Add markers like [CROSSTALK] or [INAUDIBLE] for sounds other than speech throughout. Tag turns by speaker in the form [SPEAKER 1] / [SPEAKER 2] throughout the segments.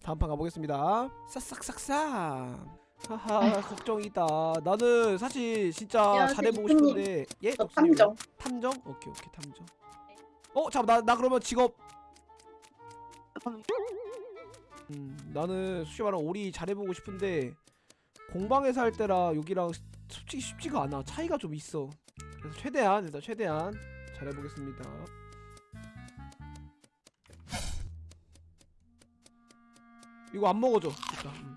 [SPEAKER 1] 다음 판 가보겠습니다. 싹싹싹싹. 하하 걱정이다. 나는 사실 진짜 잘해보고. 싶은데 예?
[SPEAKER 2] 저
[SPEAKER 1] 옥수님이요?
[SPEAKER 2] 탐정.
[SPEAKER 1] 탐정? 오케이 오케이 탐정. 어 잠깐 나 나 그러면 직업. 음 나는 솔직히 말하면 오리 잘해보고 싶은데 공방에서 할 때랑 여기랑 솔직히 쉽지가 않아. 차이가 좀 있어. 그래서 최대한 일단 최대한 잘해보겠습니다. 이거 안 먹어줘. 일단. 음.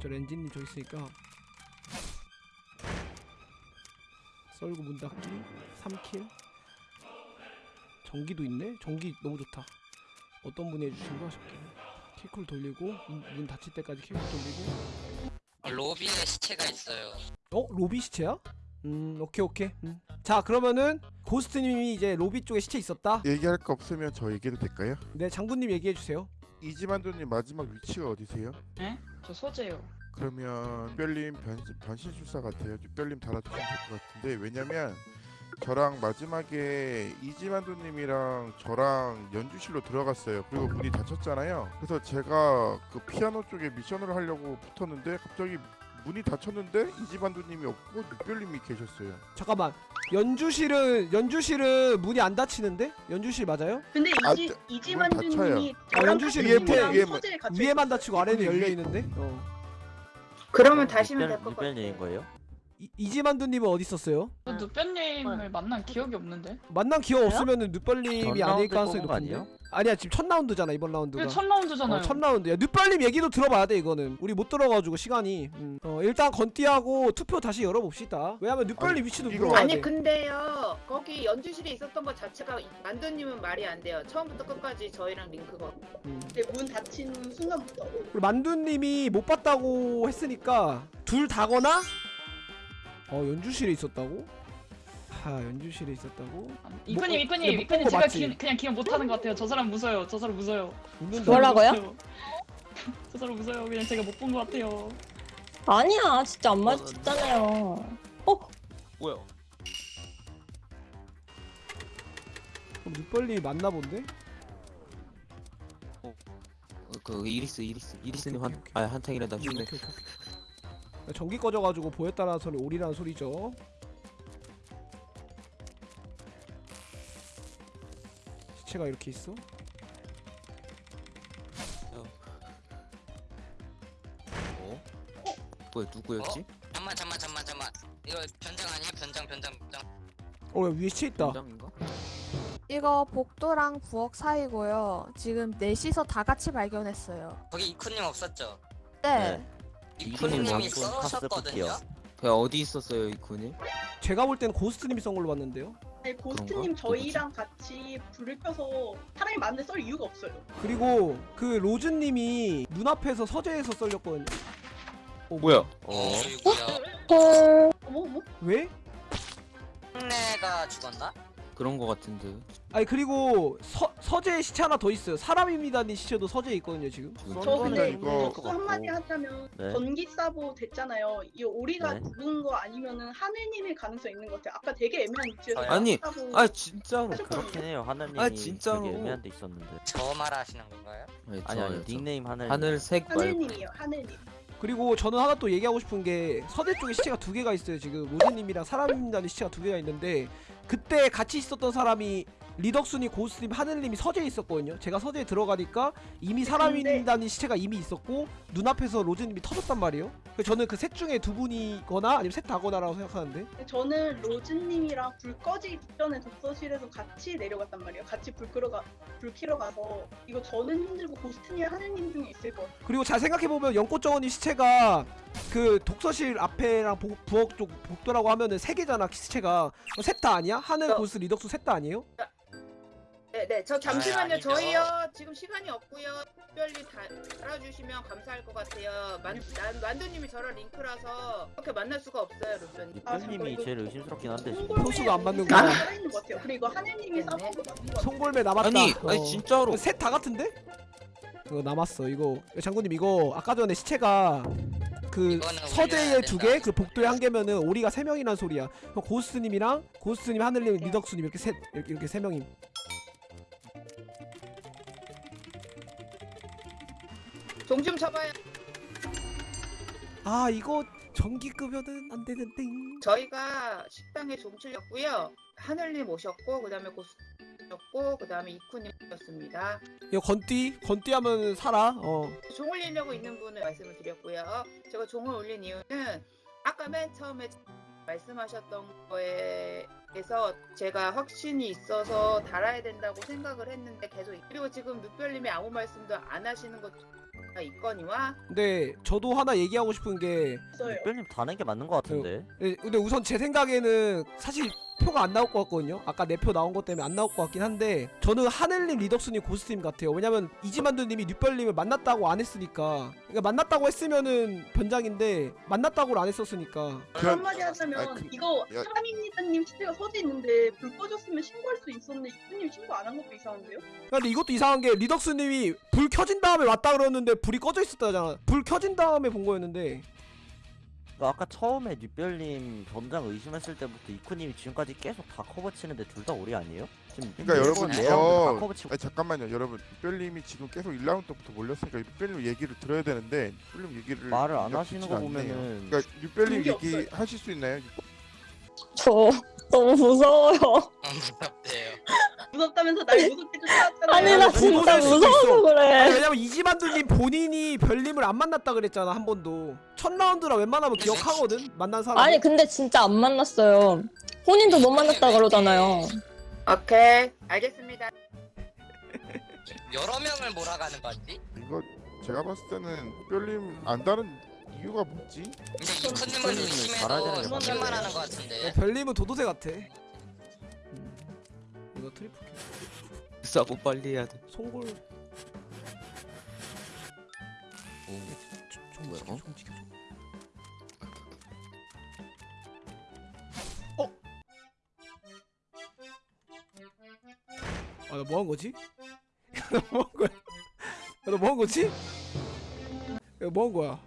[SPEAKER 1] 저 렌진님 저 있으니까 썰고 문 닫기 3킬 전기도 있네? 전기 너무 좋다 어떤 분이 해주신가 싶게 킬쿨 돌리고 문, 문 닫힐 때까지 킬쿨 돌리고
[SPEAKER 3] 로비에 시체가 있어요.
[SPEAKER 1] 어? 로비 시체야? 음 오케이 오케이 음. 자 그러면은 고스트님이 이제 로비 쪽에 시체 있었다
[SPEAKER 4] 얘기할 거 없으면 저 얘기해도 될까요?
[SPEAKER 1] 네 장군님 얘기해주세요
[SPEAKER 4] 이지만두님 마지막 위치가 어디세요?
[SPEAKER 2] 네? 저 소재요.
[SPEAKER 4] 그러면 별님 변신, 변신 술사 같아요. 별님 달아주시면 될 것 같은데 왜냐면 저랑 마지막에 이지만두님이랑 저랑 연주실로 들어갔어요. 그리고 문이 닫혔잖아요. 그래서 제가 그 피아노 쪽에 미션을 하려고 붙었는데 갑자기 문이 닫혔는데 이지만두님이 없고 늑별님이 계셨어요.
[SPEAKER 1] 잠깐만 연주실은 연주실은 문이 안 닫히는데? 연주실 맞아요?
[SPEAKER 2] 근데
[SPEAKER 4] 아,
[SPEAKER 2] 이지
[SPEAKER 4] 문
[SPEAKER 2] 이지만주님이
[SPEAKER 1] 닫혀요. 연주실
[SPEAKER 2] 탐정이랑
[SPEAKER 4] 위에,
[SPEAKER 1] 위에만
[SPEAKER 2] 있었어요.
[SPEAKER 1] 닫히고 아래는 열려 있는데? 어.
[SPEAKER 5] 그러면 다시면 될것
[SPEAKER 6] 이별님
[SPEAKER 5] 같아요.
[SPEAKER 6] 거예요?
[SPEAKER 1] 이, 이지만두님은 어디 있었어요?
[SPEAKER 2] 저 누뼈님을 만난 기억이 없는데.
[SPEAKER 1] 만난 기억 없으면은 늦벌님이
[SPEAKER 6] 전
[SPEAKER 1] 아닐 가능성이
[SPEAKER 6] 뽑은 거
[SPEAKER 1] 높은데?
[SPEAKER 6] 아니에요?
[SPEAKER 1] 아니야 지금 첫 라운드잖아 이번 라운드가
[SPEAKER 2] 이게 첫 라운드잖아요.
[SPEAKER 1] 어, 첫 라운드 야 늦벌님 얘기도 들어봐야 돼 이거는 우리 못 들어가지고 시간이 음. 어, 일단 건띠하고 투표 다시 열어봅시다 왜냐면
[SPEAKER 4] 아니,
[SPEAKER 1] 위치도
[SPEAKER 4] 이거-
[SPEAKER 1] 물어봐야
[SPEAKER 5] 아니
[SPEAKER 1] 돼
[SPEAKER 5] 근데요 거기 연주실에 있었던 것 자체가 만두님은 말이 안 돼요. 처음부터 끝까지 저희랑 링크가
[SPEAKER 1] 음.
[SPEAKER 2] 근데 문 닫히는 순간부터
[SPEAKER 1] 만두님이 못 봤다고 했으니까 둘 다거나 어 연주실에 있었다고? 하 연주실에 있었다고?
[SPEAKER 2] 이프님
[SPEAKER 1] 뭐,
[SPEAKER 2] 이프님
[SPEAKER 1] 못
[SPEAKER 2] 이프님 제가? 기, 그냥 기억 못하는 것 같아요. 저 사람 무서요. 저 사람 무서요.
[SPEAKER 7] 뭐라고요? [LAUGHS]
[SPEAKER 2] 저 사람 무서요. 그냥 제가 못 본 것 같아요.
[SPEAKER 7] 아니야 진짜 안 맞았잖아요
[SPEAKER 6] 뭐야?
[SPEAKER 1] 그럼 늦벌님이 맞나 본데?
[SPEAKER 6] 그 이리스 이리스 이리스님 한
[SPEAKER 1] 오케이.
[SPEAKER 6] 아 한탕이라다
[SPEAKER 1] 음,
[SPEAKER 6] 죽네.
[SPEAKER 1] 전기 꺼져가지고 보였다는 소리 오리라는 소리죠 시체가 이렇게 있어?
[SPEAKER 6] 어? 뭐야 누구였지?
[SPEAKER 3] 잠만 잠만 잠만 잠만. 이거 변장 아니야? 변장 변장 변장.
[SPEAKER 1] 어 여기 시체 있다
[SPEAKER 6] 장인가?
[SPEAKER 8] 이거 복도랑 부엌 사이고요. 지금 넷이서 다 같이 발견했어요.
[SPEAKER 3] 거기 이쿠님 없었죠?
[SPEAKER 8] 네.
[SPEAKER 6] 이쿠님
[SPEAKER 3] 이쿠님이 써셨거든요.
[SPEAKER 6] 그 어디 있었어요 이군이?
[SPEAKER 1] 제가 볼 때는 고스트님이 쏜 걸로 봤는데요
[SPEAKER 6] 그런가?
[SPEAKER 2] 고스트님 저희랑 같이 불을 켜서 사람이 많은데 썰 이유가 없어요.
[SPEAKER 1] 그리고 그 로즈님이 눈앞에서 서재에서 썰렸거든요 어,
[SPEAKER 6] 뭐야?
[SPEAKER 3] 어.
[SPEAKER 6] 어?
[SPEAKER 7] 헐
[SPEAKER 2] 어머 어머.
[SPEAKER 1] 왜?
[SPEAKER 3] 흉내가 죽었나?
[SPEAKER 6] 그런 거 같은데.
[SPEAKER 1] 아니 그리고 서, 서재에 시체 하나 더 있어요 사람입니다니 시체도 서재에 있거든요 지금
[SPEAKER 2] 저 근데
[SPEAKER 4] 이거
[SPEAKER 2] 또 한마디 하자면
[SPEAKER 6] 네.
[SPEAKER 2] 전기 사보 됐잖아요. 이 오리가
[SPEAKER 6] 네.
[SPEAKER 2] 죽은 거 아니면은 하늘님일 가능성 이 있는 것 같아요. 아까 되게 애매한 위치에서?
[SPEAKER 6] 아니, 아 진짜로
[SPEAKER 2] 하셨거든요.
[SPEAKER 6] 그렇긴 해요. 하늘님이 아, 진짜로.
[SPEAKER 9] 되게 애매한 데 있었는데
[SPEAKER 3] 저 말하시는 건가요?
[SPEAKER 6] 아니
[SPEAKER 9] 아니 아니
[SPEAKER 6] 저
[SPEAKER 9] 닉네임 하늘
[SPEAKER 6] 하늘색 말고
[SPEAKER 2] 하늘님이에요. 하늘님.
[SPEAKER 1] 그리고 저는 하나 또 얘기하고 싶은 게 서대 쪽에 시체가 두 개가 있어요. 지금 로즈님이랑 사람입니다니 시체가 두 개가 있는데 그때 같이 있었던 사람이 리덕순이 고스님 하늘님이 서재에 있었거든요 제가 서재에 들어가니까 이미 사람입니다니 시체가 이미 있었고 눈앞에서 로즈님이 터졌단 말이에요 그래서 저는 그 셋 중에 두 분이거나 아니면 셋 다거나라고 생각하는데
[SPEAKER 2] 근데 저는 로즈님이랑 불 꺼지기 전에 독서실에서 같이 내려갔단 말이에요. 같이 불 끄러 가, 불 켜러 가서 이거 저는 힘들고 고스트님 하늘님 중에 있을 것 같아요.
[SPEAKER 1] 그리고 잘 생각해보면 연꽃정원이 시체가 그 독서실 앞에랑 보- 부엌 쪽 복도라고 하면은 세 개잖아 시체가 셋 다 아니야? 하늘
[SPEAKER 5] 어.
[SPEAKER 1] 고스 리덕수 셋 다 아니에요?
[SPEAKER 5] 네 네 저 잠시만요
[SPEAKER 3] 아니죠.
[SPEAKER 5] 저희요 지금 시간이 없고요 특별히 다 알아주시면 감사할 것 같아요 만, 난, 만두님이 저랑 링크라서 그렇게 만날 수가 없어요 루트님
[SPEAKER 2] 아, 잠깐,
[SPEAKER 9] 제일 의심스럽긴 한데 지금.
[SPEAKER 2] 송골매
[SPEAKER 1] 표수가 안 맞는구나.
[SPEAKER 2] 살아 있는 것 같아요. 그리고 하늘님이
[SPEAKER 5] 네.
[SPEAKER 2] 것 같아요.
[SPEAKER 1] 송골매 남았다
[SPEAKER 6] 아니
[SPEAKER 1] 어.
[SPEAKER 6] 아니 진짜로
[SPEAKER 1] 셋 다 같은데? 이거 남았어 이거 장군님 이거 아까 전에 시체가 그 서재에 두. 개, 그 복도에 한 개면은 오리가 세 명이란 소리야. 그럼 고스트님이랑 고스트님, 하늘님, 리덕스님 이렇게 세 이렇게, 이렇게 세 명임.
[SPEAKER 5] 종좀 쳐봐요.
[SPEAKER 1] 아 이거 전기급여는 안 되는데.
[SPEAKER 5] 저희가 식당에 종칠렸고요. 하늘님 오셨고 그다음에 고수 오셨고 그다음에 이쿠님 오셨습니다.
[SPEAKER 1] 이거 건띠 건띠 하면 살아. 어.
[SPEAKER 5] 종 올리려고 있는 분을 말씀을 드렸고요. 제가 종을 올린 이유는 아까 맨 처음에 말씀하셨던 거에서 제가 확신이 있어서 달아야 된다고 생각을 했는데 계속 그리고 지금 늑별님이 아무 말씀도 안 하시는 것가 있거니와
[SPEAKER 1] 근데 저도 하나 얘기하고 싶은 게
[SPEAKER 2] 없어요.
[SPEAKER 9] 별님 다는 게 맞는 것 같은데.
[SPEAKER 1] 예, 근데 우선 제 생각에는 사실 표가 안 나올 것 같거든요. 아까 내 표 나온 것 때문에 안 나올 것 같긴 한데 저는 하늘님, 리덕스님, 고스트님 같아요. 왜냐면 이지만두님이 뉴별님을 만났다고 안 했으니까. 그러니까 만났다고 했으면은 변장인데 만났다고를 안 했었으니까.
[SPEAKER 4] 그-
[SPEAKER 2] 한마디 하자면
[SPEAKER 4] 아니, 그-
[SPEAKER 2] 이거
[SPEAKER 4] 야-
[SPEAKER 2] 사람입니다님 시체가 서재 있는데 불 꺼졌으면 신고할 수 있었는데 이분님 신고 안 한 것도 이상한데요?
[SPEAKER 1] 근데 이것도 이상한 게 리덕스님이 불 켜진 다음에 왔다 그러는데 불이 꺼져 있었다잖아. 불 켜진 다음에 본 거였는데.
[SPEAKER 9] 그러니까 아까 처음에 뉴별님 변장 의심했을 때부터 이쿠님이 지금까지 계속 다 커버 치는데 둘 다 오리 아니에요? 지금
[SPEAKER 4] 그러니까
[SPEAKER 9] 매번
[SPEAKER 4] 여러분,
[SPEAKER 9] 네 라운드
[SPEAKER 4] 어,
[SPEAKER 9] 다 커버 치고
[SPEAKER 4] 아니 잠깐만요 여러분 뼈님이 지금 계속 1라운드 때부터 몰렸으니까 뼈님 얘기를 들어야 되는데 뼈님 얘기를
[SPEAKER 9] 말을 안 하시는 거
[SPEAKER 4] 않네요.
[SPEAKER 9] 보면은
[SPEAKER 4] 그러니까
[SPEAKER 2] 그게
[SPEAKER 4] 얘기
[SPEAKER 2] 없어요.
[SPEAKER 4] 하실 수 있나요?
[SPEAKER 7] 저 너무 무서워요.
[SPEAKER 3] 어, 무섭대요. [LAUGHS]
[SPEAKER 2] 무섭다면서 날 무섭게.
[SPEAKER 7] 아니 나 진짜 무서워서
[SPEAKER 1] 있어. 아니,
[SPEAKER 7] 그래.
[SPEAKER 1] 왜냐면 이지만두님 본인이 별님을 안 만났다 그랬잖아 한 번도. 첫 라운드라 웬만하면 기억하거든 만난 사람.
[SPEAKER 7] 아니 근데 진짜 안 만났어요. 본인도 못 만났다 그러잖아요.
[SPEAKER 5] 오케이 알겠습니다.
[SPEAKER 3] 여러 명을 몰아가는 거지?
[SPEAKER 4] 이거 제가 봤을 때는 뼈님 안다는 이유가 뭐지?
[SPEAKER 3] 근데
[SPEAKER 9] 되는
[SPEAKER 3] 의심해도
[SPEAKER 2] 맞아요.
[SPEAKER 3] 하는 거 같은데.
[SPEAKER 1] 별님은 도도새 같아. 음. 이거 트리플 킬.
[SPEAKER 6] 싸고 빨리 해야 돼.
[SPEAKER 1] 송골.
[SPEAKER 6] 오.
[SPEAKER 1] 종
[SPEAKER 6] 뭐야, 어?
[SPEAKER 1] 어? 아, 나 뭐 한 거지? [LAUGHS] 나 뭐 한 거야? 야, 나뭐 한 거지? 야, 뭐한 거야?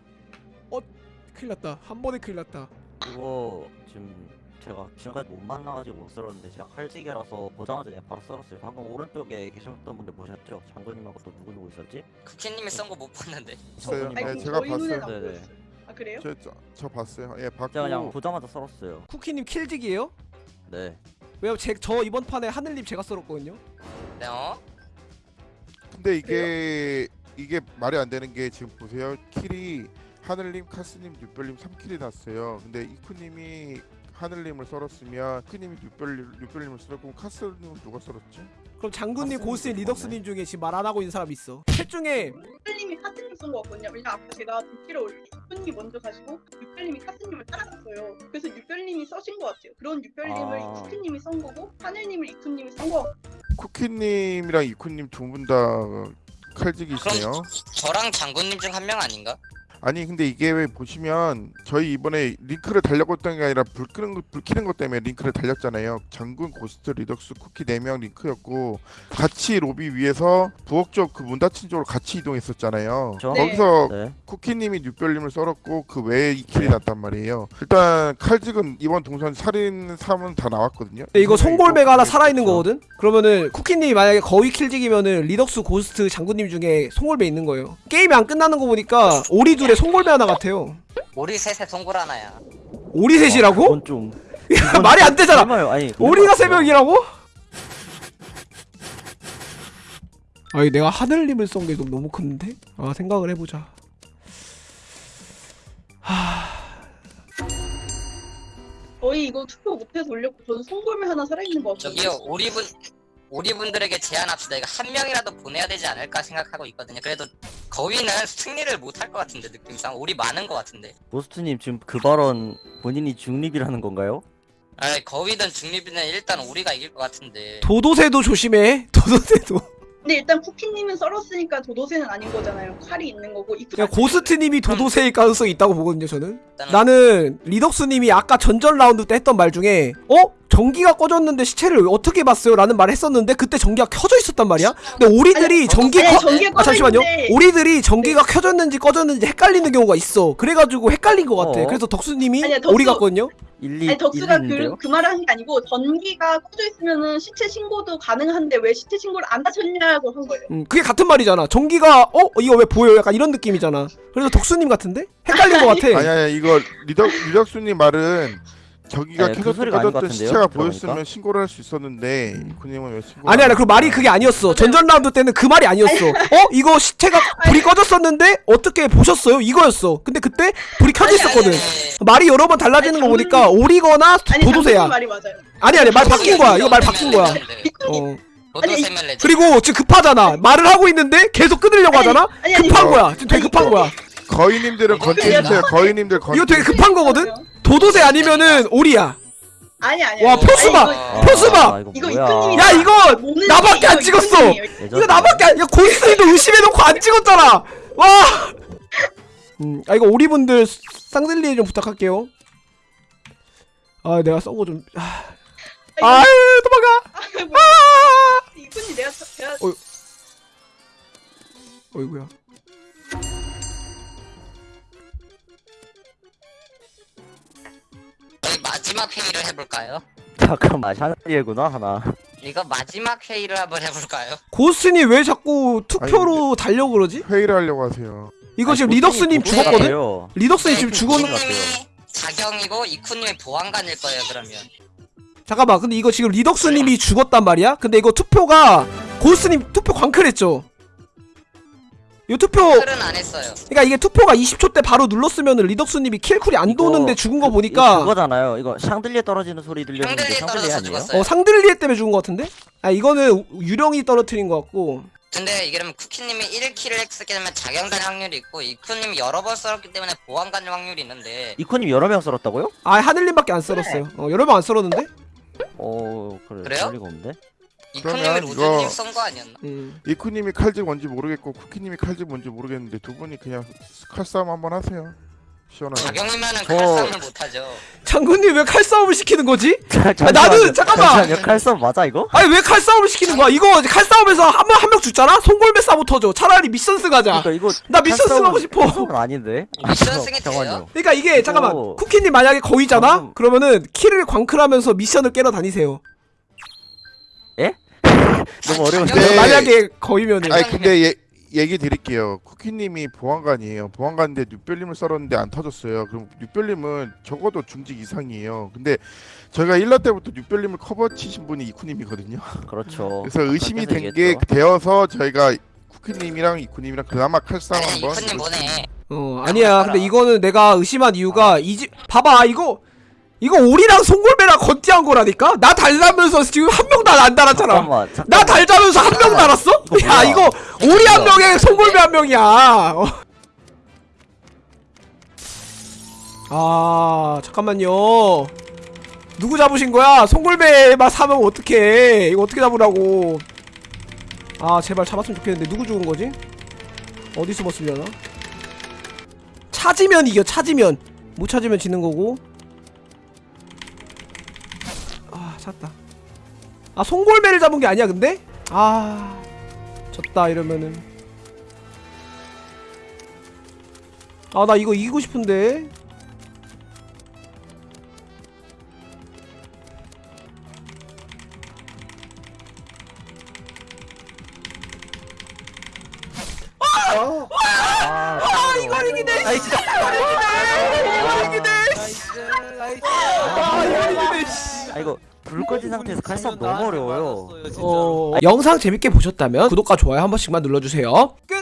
[SPEAKER 1] 어? 큰일 났다. 한 번에 큰일 났다.
[SPEAKER 9] 그거 지금 제가 지금까지 못 만나가지고 못 썰었는데 제가 칼지기라서 보자마자 그냥 바로 썰었어요. 방금 오른쪽에 계셨던 분들 보셨죠? 장군님하고 또 누구 누구 있었지?
[SPEAKER 3] 쿠키님이 썬 거 못 봤는데.
[SPEAKER 2] 아니
[SPEAKER 4] 네,
[SPEAKER 2] 그럼
[SPEAKER 4] 제가
[SPEAKER 2] 눈에는
[SPEAKER 4] 봤어요.
[SPEAKER 2] 안
[SPEAKER 9] 네네.
[SPEAKER 2] 보였어요. 아 그래요?
[SPEAKER 4] 저, 저, 저 봤어요. 예, 봤고
[SPEAKER 9] 제가 그냥 보자마자 썰었어요.
[SPEAKER 1] 쿠키님 킬직이에요?
[SPEAKER 9] 네.
[SPEAKER 1] 왜요? 제, 저 이번 판에 하늘님 제가 썰었거든요.
[SPEAKER 3] 네, 어?
[SPEAKER 4] 근데 이게 이게 말이 안 되는 게 지금 보세요. 킬이 하늘님, 카스님, 뉴별님 3킬이 났어요. 근데 이쿠님이 하늘님을 썰었으면 이쿠님이 뉴별 뉴별님을 썰었고 카스님은 누가 썰었지?
[SPEAKER 1] 그럼 장군님, 고스님. 리덕스님 중에 지금 말 안 하고 있는 사람 있어. 셋 중에
[SPEAKER 2] 님 카스님 쓴거 같거든요. 왜냐 아까 제가 불길을 올리 육별님이 먼저 가시고 육별님이 카스님을 따라갔어요. 그래서 육별님이 써신 것 같아요. 그런 육별님을
[SPEAKER 9] 아.
[SPEAKER 2] 쿠키님이 썬 거고 하늘님을 이쿠님이 썬 거.
[SPEAKER 4] 쿠키님이랑 이쿠님 두 분 다 칼직이 있어요.
[SPEAKER 3] 저랑 장군님 중 한 명 아닌가?
[SPEAKER 4] 아니 근데 이게 왜 보시면 저희 이번에 링크를 달려고 했던 게 아니라 불 끄는 거, 불 켜는 것 때문에 링크를 달렸잖아요. 장군, 고스트, 리덕스, 쿠키 4명 링크였고 같이 로비 위에서 부엌 쪽 그 문 닫힌 쪽으로 같이 이동했었잖아요.
[SPEAKER 9] 저?
[SPEAKER 2] 네.
[SPEAKER 4] 거기서
[SPEAKER 9] 네.
[SPEAKER 4] 쿠키님이 뉴별님을 썰었고 그 외에 이 kill이 났단 말이에요. 일단 칼직은 이번 동선 살인 3은 다 나왔거든요.
[SPEAKER 1] 근데 이거 송골매가 하나 살아있는
[SPEAKER 9] 그렇죠.
[SPEAKER 1] 거거든? 그러면은 쿠키님이 만약에 거의 칼직이면은 리덕스 고스트 장군님 중에 송골매 있는 거예요 게임이 안 끝나는 거 보니까 오리 둘에 송골매 하나 같아요
[SPEAKER 3] 우리 셋에 송골 하나야.
[SPEAKER 1] 오리 셋이라고?
[SPEAKER 9] 그건 좀 [LAUGHS]
[SPEAKER 1] 말이 안 되잖아
[SPEAKER 9] 설마요. 아니
[SPEAKER 1] 오리가 세 명이라고? 아니 내가 하늘님을 쏜게 너무 큰데? 아 생각을 해보자
[SPEAKER 2] 저희 이거 투표 못해서 올렸고 저는 송골매 하나 살아있는 거 같아요.
[SPEAKER 3] 저기요, 오리분 오리분들에게 제안합시다. 이거 한 명이라도 보내야 되지 않을까 생각하고 있거든요. 그래도 거위는 승리를 못 할 것 같은데 느낌상 오리 많은 것 같은데.
[SPEAKER 9] 보스트님 지금 그 발언 본인이 중립이라는 건가요?
[SPEAKER 3] 아니 거위든 중립이든 일단 우리가 이길 것 같은데.
[SPEAKER 1] 도도새도 조심해 [LAUGHS] 도도새도
[SPEAKER 2] 근데 일단 쿠키님은 썰었으니까 도도새는 아닌 거잖아요. 칼이 있는 거고.
[SPEAKER 1] 그냥 고스트님이 도도새일 가능성이 있다고 보거든요 저는 나는 리덕스님이 아까 전전 라운드 때 했던 말 중에 어? 전기가 꺼졌는데 시체를 어떻게 봤어요? 라는 말을 했었는데 그때 전기가 켜져 있었단 말이야 근데 오리들이 전기
[SPEAKER 2] 아니
[SPEAKER 1] 꺼...
[SPEAKER 2] 전기가
[SPEAKER 1] 아 잠시만요
[SPEAKER 2] 있는데
[SPEAKER 1] 오리들이 전기가 켜졌는지 꺼졌는지 헷갈리는 경우가 있어 그래가지고 헷갈린 것 같아
[SPEAKER 9] 어?
[SPEAKER 1] 그래서 덕수님이
[SPEAKER 2] 덕수-
[SPEAKER 1] 오리 같거든요
[SPEAKER 9] 일리
[SPEAKER 2] 아니 덕수가 그? 그 말을 한 게 아니고 전기가 꺼져 있으면은 시체 신고도 가능한데 왜 시체 신고를 안 하셨냐고 한 거예요.
[SPEAKER 1] 음, 그게 같은 말이잖아 전기가 어? 이거 왜 보여요? 약간 이런 느낌이잖아 그래서 덕수님 같은데? 헷갈린 [LAUGHS] 것 같아
[SPEAKER 4] 아니 아니 이거 리덕 리덕수님 말은 저기가
[SPEAKER 9] 네, 그
[SPEAKER 4] 켜졌든
[SPEAKER 9] 소리가 아닌 것 같은데요?
[SPEAKER 4] 시체가
[SPEAKER 9] 들어보니까?
[SPEAKER 4] 보였으면 신고를 할 수 있었는데 이쿠님은 왜 신고?
[SPEAKER 1] 아니 아니 그 말이 그게 아니었어. 전전 라운드 때는 그 말이 아니었어. 어? 이거 시체가 불이 꺼졌었는데 어떻게 보셨어요? 이거였어. 근데 그때 불이 켜져 있었거든. 말이 여러 번 달라지는
[SPEAKER 2] 아니,
[SPEAKER 1] 거 보니까
[SPEAKER 2] 장군님-
[SPEAKER 1] 오리거나
[SPEAKER 2] 아니
[SPEAKER 1] 도도새야.
[SPEAKER 2] 맞아요.
[SPEAKER 1] 아니 아니 말 바뀐 거야. 이거 말 바뀐 거야. 어.
[SPEAKER 3] 레전드
[SPEAKER 1] 그리고 지금 급하잖아. 말을 하고 있는데 계속 끊으려고
[SPEAKER 2] 아니,
[SPEAKER 1] 하잖아?
[SPEAKER 2] 아니 아니.
[SPEAKER 1] 급한
[SPEAKER 4] 어.
[SPEAKER 1] 거야. 지금 되게 급한 거야.
[SPEAKER 4] 거인님들은.
[SPEAKER 3] 그냥-
[SPEAKER 4] 거인님들 건.
[SPEAKER 1] 이거 되게 급한 거거든 도도새 아니면은 오리야.
[SPEAKER 2] 아니 아니.
[SPEAKER 1] 와,
[SPEAKER 2] 아니,
[SPEAKER 1] 표수봐.
[SPEAKER 2] 아니,
[SPEAKER 9] 아! 이거
[SPEAKER 2] 이거
[SPEAKER 9] 야?
[SPEAKER 1] 이거 나밖에 안 찍었어! 이거 나밖에 안, 야 고이스님도 의심해놓고 안 찍었잖아. 와. 음, 아 이거 오리분들 샹들리에 좀 부탁할게요. 아 내가 썬 거 좀 아, 아 도망가.
[SPEAKER 2] 이쁜이 내가 저- 제가
[SPEAKER 1] 어이구야
[SPEAKER 3] 마지막 회의를 해볼까요? [LAUGHS]
[SPEAKER 9] 잠깐만 샤넬리에구나 하나.
[SPEAKER 3] 이거 마지막 회의를 한번 해볼까요?
[SPEAKER 1] 고스님 왜 자꾸 투표로 달려고 그러지?
[SPEAKER 4] 회의를 하려고 하세요.
[SPEAKER 1] 이거 지금
[SPEAKER 9] 아니,
[SPEAKER 1] 리덕스님
[SPEAKER 9] 보통이
[SPEAKER 1] 죽었거든? 리덕스님 지금 죽었는
[SPEAKER 9] 것 같아요.
[SPEAKER 3] 자경이고 이쿠님이 보안관일 거예요 그러면
[SPEAKER 1] 잠깐만 근데 이거 지금 리덕스님이 죽었단 말이야? 근데 이거 투표가 고스님 투표 광클했죠? 이거 투표
[SPEAKER 3] 틀은 안 했어요
[SPEAKER 1] 그러니까 이게 투표가 20초 때 바로 눌렀으면은 리덕스님이 킬쿨이 안
[SPEAKER 9] 이거
[SPEAKER 1] 도는데 죽은 거
[SPEAKER 9] 그-
[SPEAKER 1] 보니까
[SPEAKER 9] 그거잖아요. 이거 샹들리에 떨어지는 소리 들렸는데
[SPEAKER 3] 샹들리에
[SPEAKER 9] 샹들리
[SPEAKER 3] 떨어져서
[SPEAKER 9] 아니에요?
[SPEAKER 3] 죽었어요
[SPEAKER 1] 어 상들리에 때문에 죽은 거 같은데? 아 이거는 유령이 떨어뜨린 거 같고
[SPEAKER 3] 근데 이게 그러면 쿠키님이 1킬을 했기 때문에 자경단 확률이 있고 이쿠님이 여러 번 썰었기 때문에 보안관 확률이 있는데
[SPEAKER 9] 이코님 여러 명 썰었다고요?
[SPEAKER 1] 아 하늘님밖에 안 썰었어요 어 여러 명 안 썰었는데?
[SPEAKER 9] 어 그래.
[SPEAKER 3] 그래요?
[SPEAKER 9] 그럴 리가 없는데.
[SPEAKER 3] 이쿠님이
[SPEAKER 4] 이거-
[SPEAKER 3] 쏜거 아니었나?
[SPEAKER 1] 음.
[SPEAKER 4] 이쿠님이 칼집 뭔지 모르겠고 쿠키님이 칼집 뭔지 모르겠는데 두 분이 그냥 칼싸움 한번 하세요. 시원하게.
[SPEAKER 3] 자경이면은
[SPEAKER 9] 저-
[SPEAKER 3] 칼싸움을 못하죠
[SPEAKER 1] 장군님 왜 칼싸움을 시키는 거지? [LAUGHS]
[SPEAKER 9] 잠시만요.
[SPEAKER 1] 나는- 잠깐만!
[SPEAKER 9] 잠시만요. 칼싸움 맞아 이거?
[SPEAKER 1] 아니 왜 칼싸움을 시키는 거야? 이거 칼싸움에서 한 명 한 명 죽잖아? 송골매 싸고 터져 차라리 미션스 가자
[SPEAKER 9] 그러니까 이거
[SPEAKER 1] 나 미션스 하고 싶어
[SPEAKER 9] 아닌데.
[SPEAKER 3] 미션 승이
[SPEAKER 9] 잠깐만요.
[SPEAKER 3] 돼요?
[SPEAKER 1] 그러니까 이게 잠깐만
[SPEAKER 9] 이거-
[SPEAKER 1] 쿠키님 만약에 거위잖아?
[SPEAKER 9] 방금-
[SPEAKER 1] 그러면은 키를 광클하면서 미션을 깨러 다니세요 [LAUGHS]
[SPEAKER 9] 너무 어려운데.
[SPEAKER 4] 네.
[SPEAKER 1] 만약에 거위면은
[SPEAKER 4] 아니 근데 예, 얘기 드릴게요. 쿠키님이 보안관이에요. 보안관인데 뉴별님을 썰었는데 안 터졌어요. 그럼 뉴별님은 적어도 중직 이상이에요. 근데 저희가 1라 때부터 뉴별님을 커버 치신 분이 이쿠님이거든요.
[SPEAKER 9] 그렇죠. [LAUGHS]
[SPEAKER 4] 그래서 의심이 된 게. 되어서 저희가 쿠키님이랑 이쿠님이랑 그나마 칼싸움 한번
[SPEAKER 3] 이쿠님 보내
[SPEAKER 1] 어 아니야 근데 이거는 내가 의심한 이유가 이 집 봐봐 이거 이거 오리랑 송골매랑 건띠한 거라니까? 나 달라면서 지금 한 명도 안 달았잖아
[SPEAKER 9] 잠깐만.
[SPEAKER 1] 나
[SPEAKER 9] 잠깐만.
[SPEAKER 1] 달자면서 한 명 달았어?
[SPEAKER 9] 이거
[SPEAKER 1] 야
[SPEAKER 9] 뭐야?
[SPEAKER 1] 이거 오리 한 명에 송골매 한 명이야 어. 아 잠깐만요 누구 잡으신 거야? 송골매만 사면 어떡해 이거 어떻게 잡으라고 아 제발 잡았으면 좋겠는데 누구 죽은 거지? 어디 숨었으려나? 찾으면 이겨 찾으면 못 찾으면 지는 거고 아 찾다. 아 송골매를 잡은 게 아니야 근데? 아 졌다 이러면은. 아 나 이거 이기고 싶은데
[SPEAKER 9] 상태에서 칼싸움 너무 어려워요.
[SPEAKER 1] 어, 영상 재밌게 보셨다면 구독과 좋아요 한 번씩만 눌러주세요. 끝